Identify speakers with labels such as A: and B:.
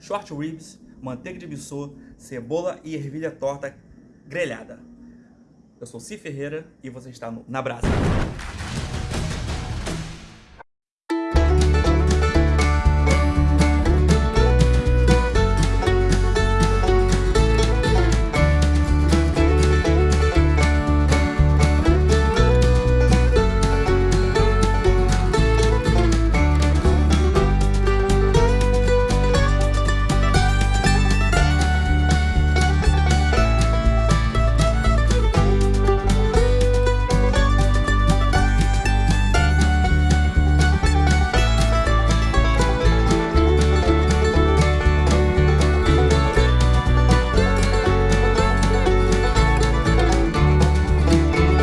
A: short ribs, manteiga de bissô, cebola e ervilha torta grelhada. Eu sou Cif Ferreira e você está no Na Brasa.